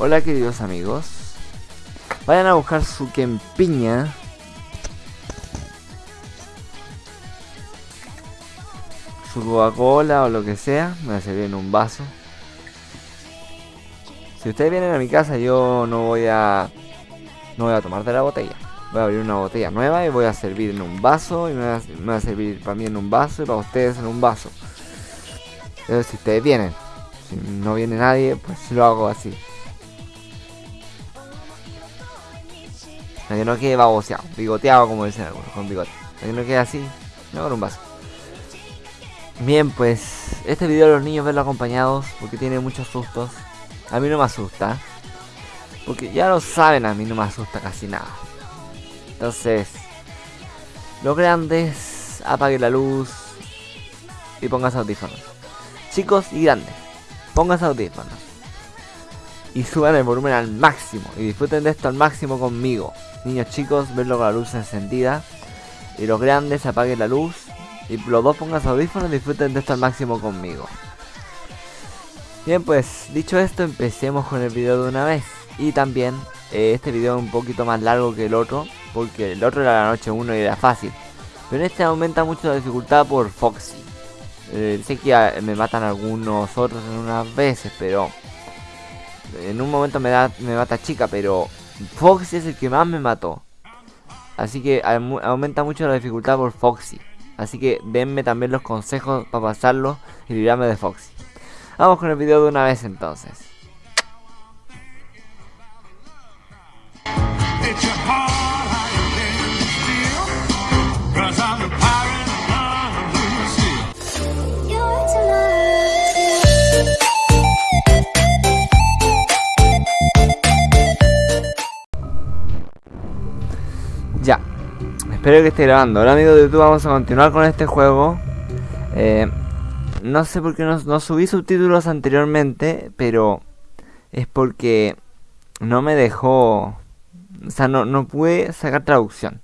Hola queridos amigos. Vayan a buscar su quempiña. Su Coca-Cola o lo que sea. Me va a servir en un vaso. Si ustedes vienen a mi casa yo no voy a... No voy a tomar de la botella. Voy a abrir una botella nueva y voy a servir en un vaso. Y me va a, servir para mí en un vaso y para ustedes en un vaso. Pero si ustedes vienen. Si no viene nadie, pues lo hago así. Para que no quede baboseado, bigoteado como dicen algunos, con bigote. Para que no quede así, no con un vaso. Bien, pues este video de los niños verlo acompañados porque tiene muchos sustos. A mí no me asusta. Porque ya lo saben, a mí no me asusta casi nada. Entonces, los grandes, apague la luz y pongas audífonos. Chicos y grandes, pongas audífonos. Y suban el volumen al máximo. Y disfruten de esto al máximo conmigo. Niños chicos, verlo con la luz encendida. Y los grandes, apaguen la luz. Y los dos pongan audífonos y disfruten de esto al máximo conmigo. Bien, pues dicho esto, empecemos con el video de una vez. Y también, eh, este video es un poquito más largo que el otro. Porque el otro era la noche 1 y era fácil. Pero en este aumenta mucho la dificultad por Foxy. Eh, sé que me matan algunos otros en unas veces, pero... En un momento me, da, me mata chica, pero Foxy es el que más me mató. Así que aumenta mucho la dificultad por Foxy. Así que denme también los consejos para pasarlo y librarme de Foxy. Vamos con el video de una vez entonces. Espero que esté grabando. Hola amigos de YouTube, vamos a continuar con este juego. Eh, no sé por qué no, subí subtítulos anteriormente, pero es porque no me dejó... O sea, no, no pude sacar traducción.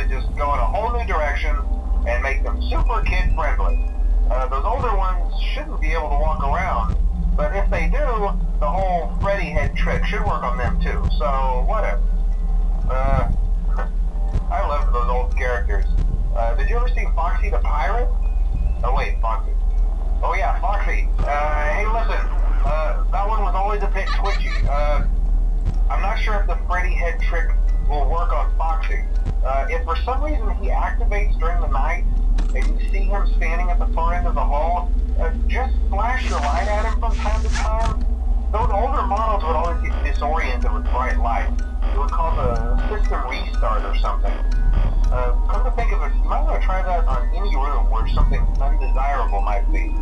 To just go in a whole new direction and make them super kid friendly. Uh, those older ones shouldn't be able to walk around, but if they do, the whole Freddy head trick should work on them too, so whatever. Uh, I love those old characters. Uh, did you ever see Foxy the Pirate? Oh wait, Foxy. Oh yeah, Foxy. Uh, hey listen, uh, that one was always a bit twitchy. Uh, I'm not sure if the Freddy head trick will work on Foxy. Uh, if for some reason he activates during the night, and you see him standing at the far end of the hall, uh, just flash your light at him from time to time. Those older models would always get disoriented with bright light. It would cause a system restart or something. Uh, come to think of it, you might want to try that on any room where something undesirable might be.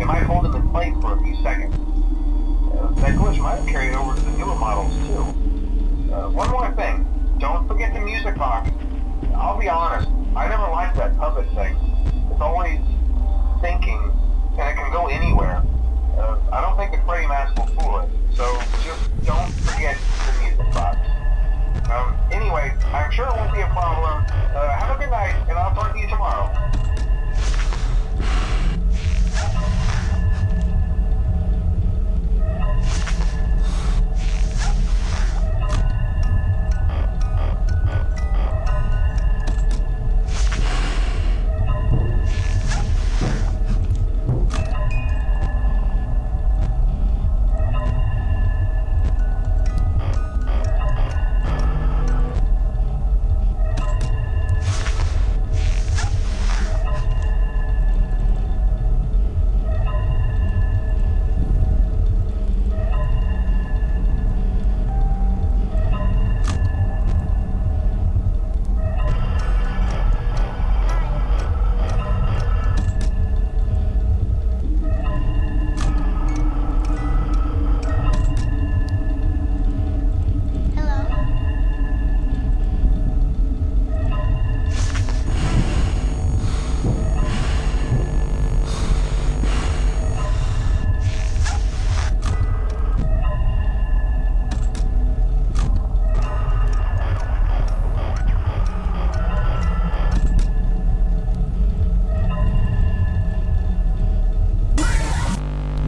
It might hold them in place for a few seconds. Uh, that glitch might carried over to the newer models too. Uh, one more thing, don't forget the music box. I'll be honest, I never liked that puppet thing. It's always thinking, and it can go anywhere. Uh, I don't think the Freddy mask will fool it, so just don't forget the music box. Um, anyway, I'm sure it won't be a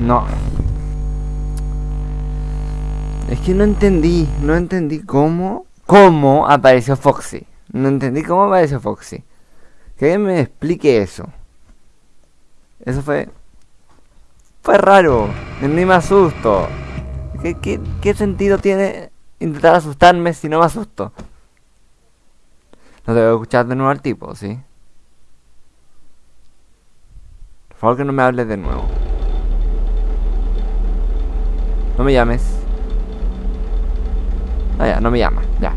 No. Es que no entendí, no entendí cómo, cómo apareció Foxy. No entendí cómo apareció Foxy. Que me explique eso. Eso fue... Fue raro. Ni me asusto. ¿Qué, qué, qué sentido tiene intentar asustarme si no me asusto? No debo escuchar de nuevo al tipo, ¿sí? Por favor que no me hables de nuevo. No me llames. Ah, ya, no me llama, ya.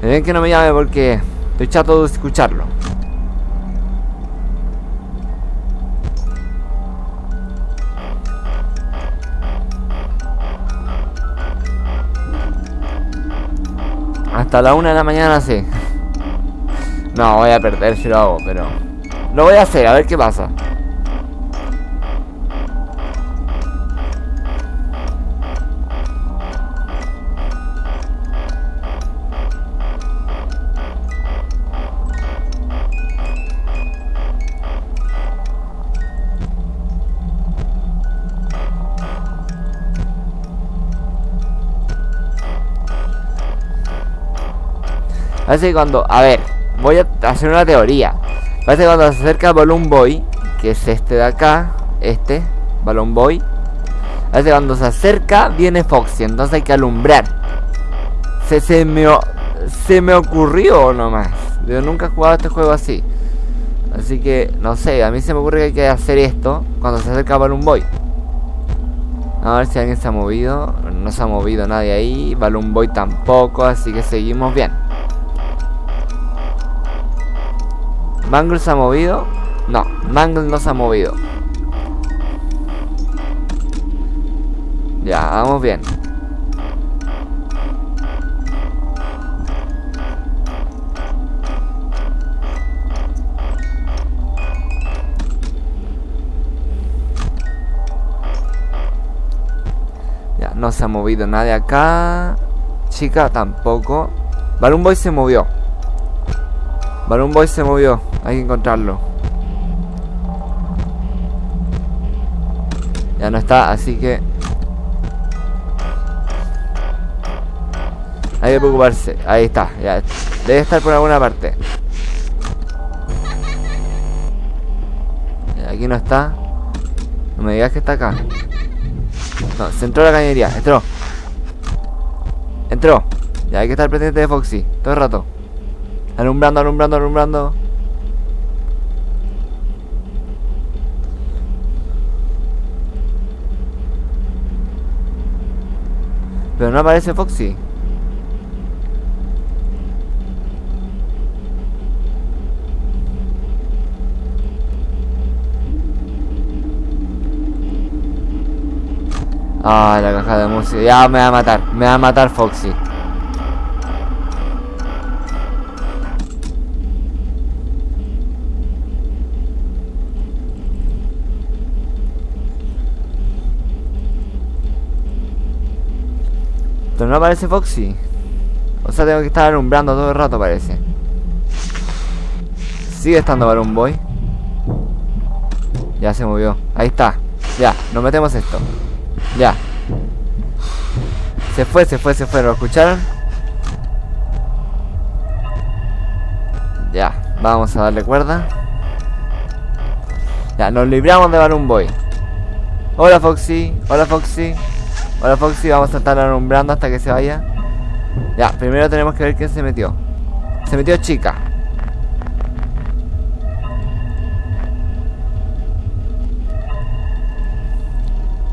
Me ven que no me llame porque estoy chato de escucharlo. Hasta la una de la mañana sí. No, voy a perder si lo hago, pero... Lo voy a hacer, a ver qué pasa. Parece que cuando... A ver, voy a hacer una teoría. Parece que cuando se acerca Balloon Boy, que es este de acá, este, Balloon Boy. Parece que cuando se acerca viene Foxy, entonces hay que alumbrar. Se, se, me, se me ocurrió nomás. Yo nunca he jugado este juego así. Así que, no sé, a mí se me ocurre que hay que hacer esto cuando se acerca Balloon Boy. A ver si alguien se ha movido. No se ha movido nadie ahí. Balloon Boy tampoco, así que seguimos bien. ¿Mangle se ha movido? No, Mangle no se ha movido. Ya, vamos bien. Ya, no se ha movido nadie acá. Chica tampoco. Balloon Boy se movió. Balloon Boy se movió. Hay que encontrarlo. Ya no está, así que... Hay que preocuparse. Ahí está, ya. Debe estar por alguna parte. Aquí no está. No me digas que está acá. No, se entró la cañería. Entró. Entró. Ya hay que estar pendiente de Foxy. Todo el rato. Alumbrando, alumbrando, alumbrando. Pero no aparece Foxy. Ah, la caja de música. Ya me va a matar. Me va a matar Foxy. No aparece Foxy. O sea, tengo que estar alumbrando todo el rato, parece. Sigue estando Balloon Boy. Ya se movió. Ahí está. Ya, nos metemos esto. Ya. Se fue, se fue, se fue. ¿Lo escucharon? Ya, vamos a darle cuerda. Ya, nos libramos de Balloon Boy. Hola Foxy, hola Foxy. Hola Foxy, vamos a estar alumbrando hasta que se vaya. Ya, primero tenemos que ver quién se metió. Se metió chica.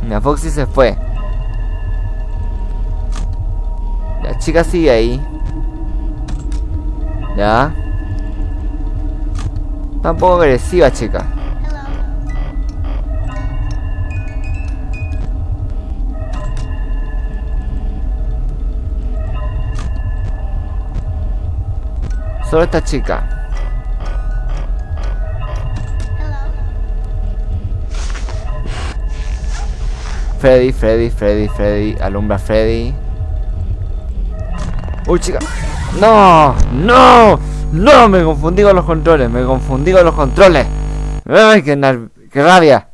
Ya, Foxy se fue. La chica sigue ahí. Ya. Está un poco agresiva, chica. Solo esta chica. Freddy, Freddy, Freddy, Freddy. Alumbra Freddy. Uy, chica. No, no, no. Me confundí con los controles. Me confundí con los controles. Ay, qué, qué rabia.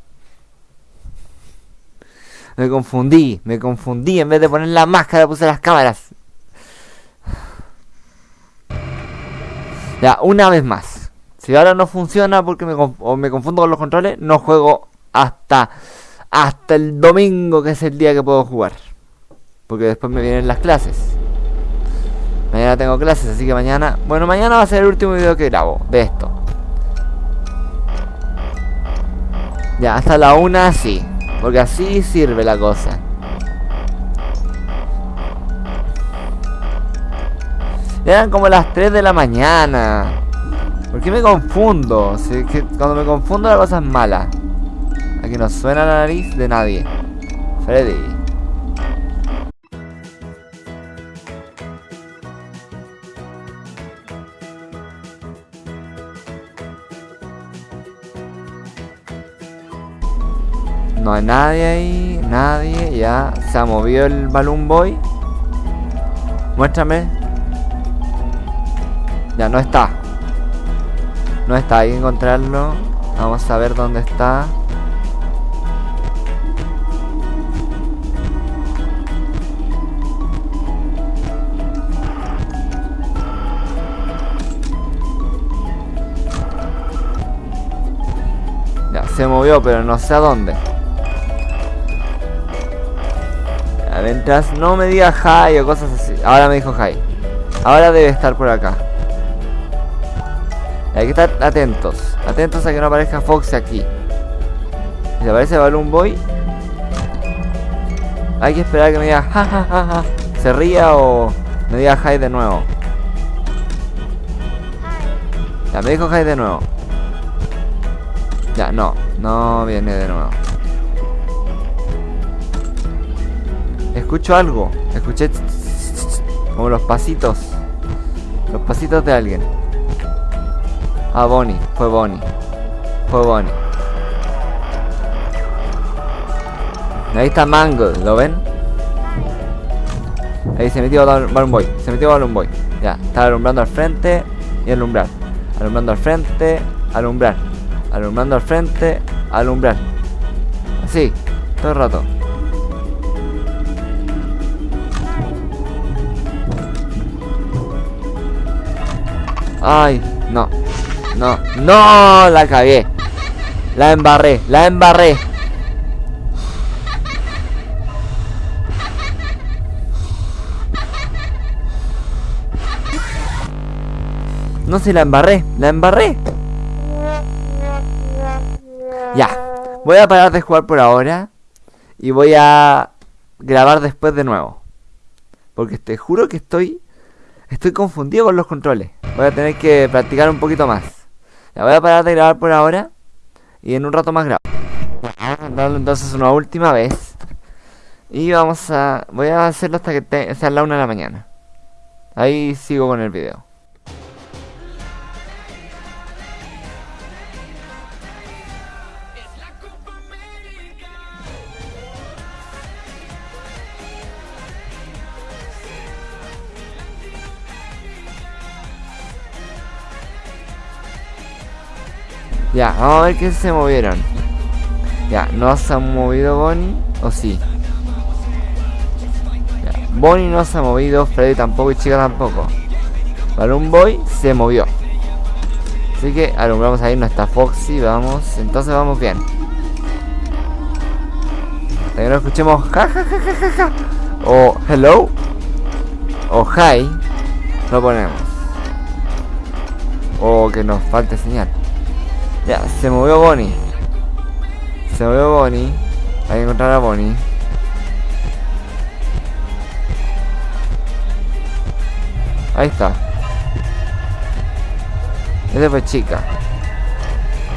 Me confundí, me confundí. En vez de poner la máscara puse las cámaras. Ya, una vez más. Si ahora no funciona porque me, o me confundo con los controles, no juego hasta, hasta el domingo, que es el día que puedo jugar. Porque después me vienen las clases. Mañana tengo clases, así que mañana... Bueno, mañana va a ser el último video que grabo de esto. Ya, hasta la una sí. Porque así sirve la cosa. Eran como las 3 de la mañana. ¿Por qué me confundo? Cuando me confundo la cosa es mala. Aquí no suena la nariz de nadie. Freddy. No hay nadie ahí, nadie, ya se ha movido el Balloon Boy. Muéstrame. Ya no está. No está, hay que encontrarlo. Vamos a ver dónde está. Ya, se movió, pero no sé a dónde. Mientras no me diga hi o cosas así. Ahora me dijo hi. Ahora debe estar por acá. Hay que estar atentos. Atentos a que no aparezca Fox aquí. Si aparece Balloon Boy, hay que esperar a que me diga ja, ja, ja, ja. Se ría o me diga hi de nuevo. Ya me dijo hi de nuevo. Ya, no, no viene de nuevo. Escucho algo. Escuché como los pasitos. Los pasitos de alguien. Ah, Bonnie. Fue Bonnie. Fue Bonnie. Ahí está Mango. ¿Lo ven? Ahí se metió Balloon Boy. Se metió Balloon Boy. Ya. Está alumbrando al frente y alumbrar. Alumbrando al frente. Alumbrar. Alumbrando al frente. Alumbrar. Así. Todo el rato. Ay, no. No, no, la cagué. La embarré, la embarré. No sé, la embarré, la embarré. Ya, voy a parar de jugar por ahora. Y voy a grabar después de nuevo. Porque te juro que estoy Estoy confundido con los controles. Voy a tener que practicar un poquito más. Ya voy a parar de grabar por ahora. Y en un rato más grabo. Entonces una última vez. Y vamos a... Voy a hacerlo hasta que sea la una de la mañana. Ahí sigo con el video. Ya, vamos a ver que se movieron. Ya, no se ha movido Bonnie, o sí. Ya, Bonnie no se ha movido, Freddy tampoco y Chica tampoco. Balloon Boy se movió. Así que alumbramos ahí, no está Foxy, vamos. Entonces vamos bien. Hasta que no escuchemos ja ja ja O hello. O hi. Lo ponemos. O que nos falte señal. Ya, se movió Bonnie. Se movió Bonnie. Hay que encontrar a Bonnie. Ahí está. Ese fue chica.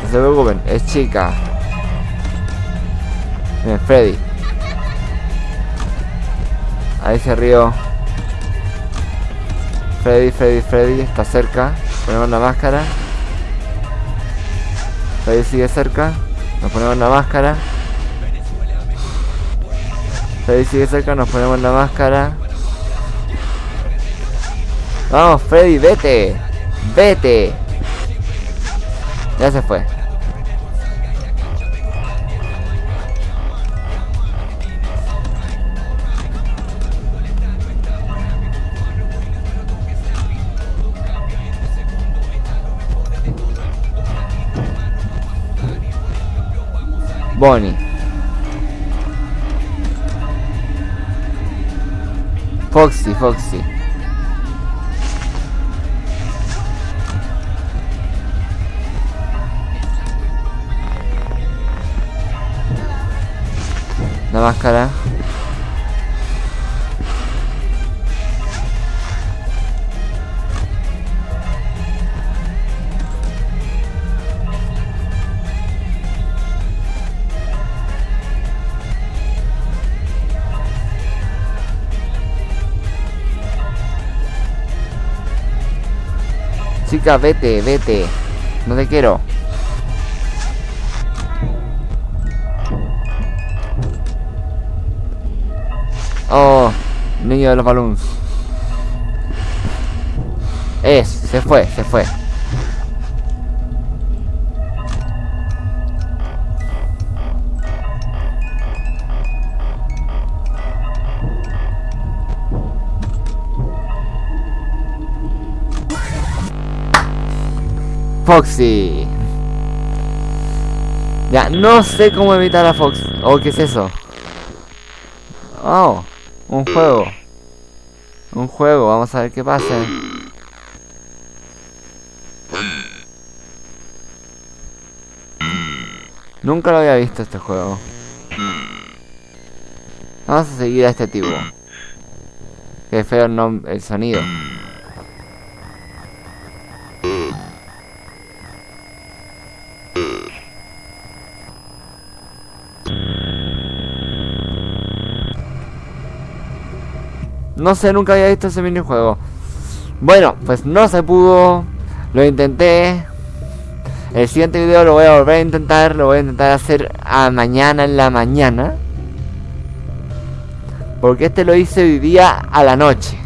No se preocupen, es chica. Miren, Freddy. Ahí se rió. Freddy, Freddy, Freddy. Está cerca. Ponemos la máscara. Freddy sigue cerca. Nos ponemos la máscara. Freddy sigue cerca, nos ponemos la máscara. Vamos, Freddy, vete. Vete. Ya se fue. Bonnie. Foxy, Foxy. La máscara. Chica, vete, vete. No te quiero. Oh, niño de los balloons. Es, se fue, se fue. Foxy. Ya, no sé cómo evitar a Fox. ¿O qué es eso? Oh, un juego. Un juego, vamos a ver qué pasa. Nunca lo había visto este juego. Vamos a seguir a este tipo. Qué feo el sonido. No sé, nunca había visto ese minijuego. Bueno, pues no se pudo. Lo intenté. El siguiente video lo voy a volver a intentar. Lo voy a intentar hacer a mañana en la mañana. Porque este lo hice hoy día a la noche.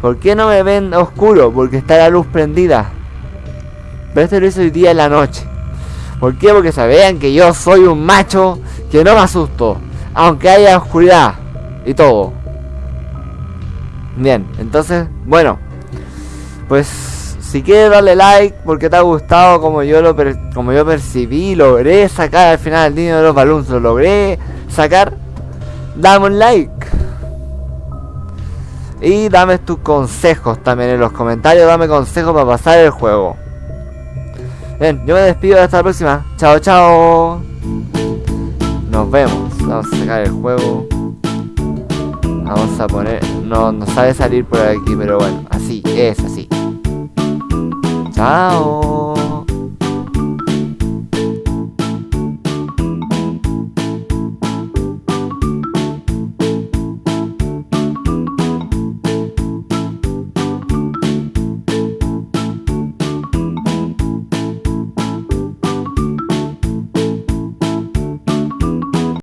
¿Por qué no me ven oscuro? Porque está la luz prendida. Pero este lo hice hoy día en la noche. ¿Por qué? Porque sabían que yo soy un macho que no me asusto. Aunque haya oscuridad y todo. Bien, entonces, bueno. Pues si quieres darle like porque te ha gustado como yo lo como yo percibí, logré sacar al final el niño de los balones, lo logré sacar, dame un like. Y dame tus consejos también en los comentarios, dame consejos para pasar el juego. Bien, yo me despido hasta la próxima. Chao, chao. Nos vemos. Vamos a sacar el juego. Vamos a poner... No, no sabe salir por aquí, pero bueno, así, es así. Chao.